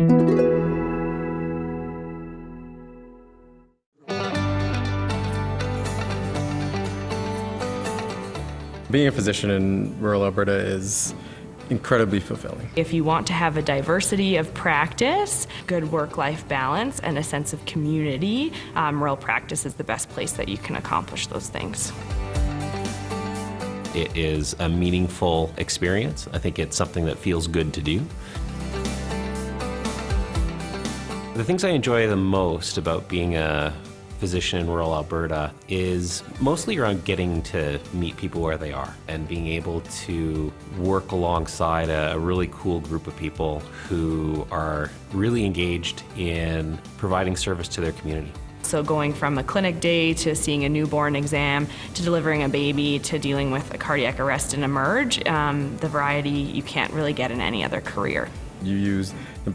Being a physician in rural Alberta is incredibly fulfilling. If you want to have a diversity of practice, good work-life balance, and a sense of community, um, rural practice is the best place that you can accomplish those things. It is a meaningful experience. I think it's something that feels good to do. The things I enjoy the most about being a physician in rural Alberta is mostly around getting to meet people where they are and being able to work alongside a really cool group of people who are really engaged in providing service to their community. So going from a clinic day to seeing a newborn exam to delivering a baby to dealing with a cardiac arrest and emerg, um, the variety you can't really get in any other career. You use the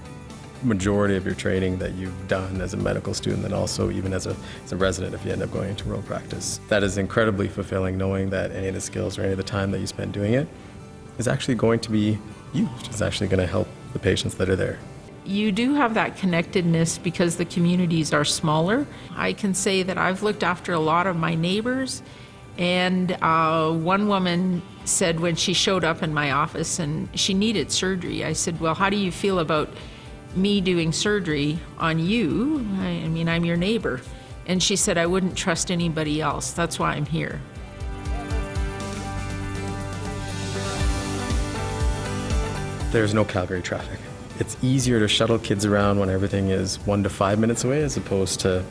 majority of your training that you've done as a medical student and also even as a, as a resident if you end up going into rural practice. That is incredibly fulfilling knowing that any of the skills or any of the time that you spend doing it is actually going to be used. It's actually going to help the patients that are there. You do have that connectedness because the communities are smaller. I can say that I've looked after a lot of my neighbors and uh, one woman said when she showed up in my office and she needed surgery, I said, well, how do you feel about me doing surgery on you. I, I mean, I'm your neighbor. And she said, I wouldn't trust anybody else. That's why I'm here. There's no Calgary traffic. It's easier to shuttle kids around when everything is one to five minutes away as opposed to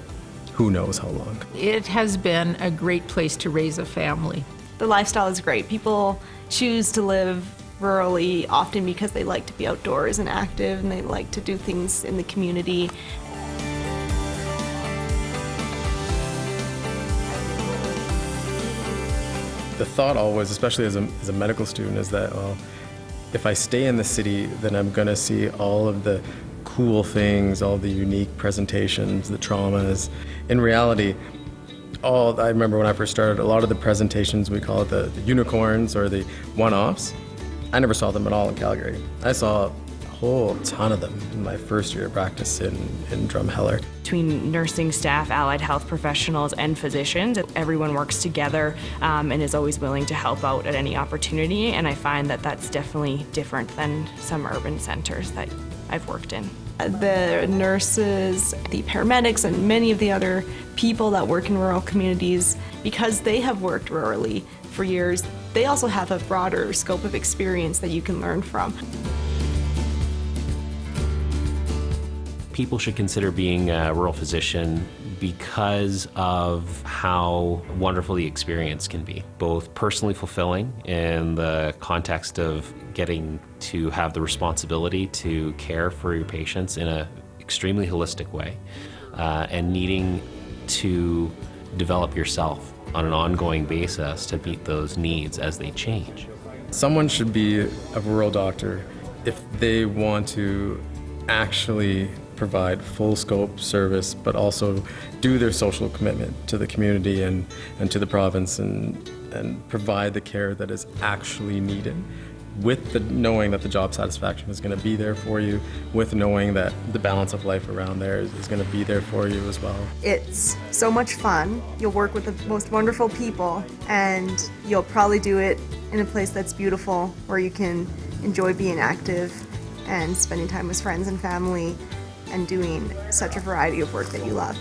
who knows how long. It has been a great place to raise a family. The lifestyle is great. People choose to live rurally often because they like to be outdoors and active and they like to do things in the community. The thought always, especially as a, as a medical student, is that, well, if I stay in the city, then I'm going to see all of the cool things, all the unique presentations, the traumas. In reality, all I remember when I first started, a lot of the presentations, we call it the, the unicorns or the one-offs, I never saw them at all in Calgary. I saw a whole ton of them in my first year of practice in, in Drumheller. Between nursing staff, allied health professionals, and physicians, everyone works together um, and is always willing to help out at any opportunity, and I find that that's definitely different than some urban centers that I've worked in. The nurses, the paramedics, and many of the other people that work in rural communities, because they have worked rurally for years, they also have a broader scope of experience that you can learn from. People should consider being a rural physician because of how wonderful the experience can be, both personally fulfilling in the context of getting to have the responsibility to care for your patients in an extremely holistic way, uh, and needing to develop yourself on an ongoing basis to meet those needs as they change. Someone should be a rural doctor if they want to actually provide full scope service but also do their social commitment to the community and, and to the province and, and provide the care that is actually needed with the knowing that the job satisfaction is going to be there for you, with knowing that the balance of life around there is, is going to be there for you as well. It's so much fun. You'll work with the most wonderful people and you'll probably do it in a place that's beautiful where you can enjoy being active and spending time with friends and family and doing such a variety of work that you love.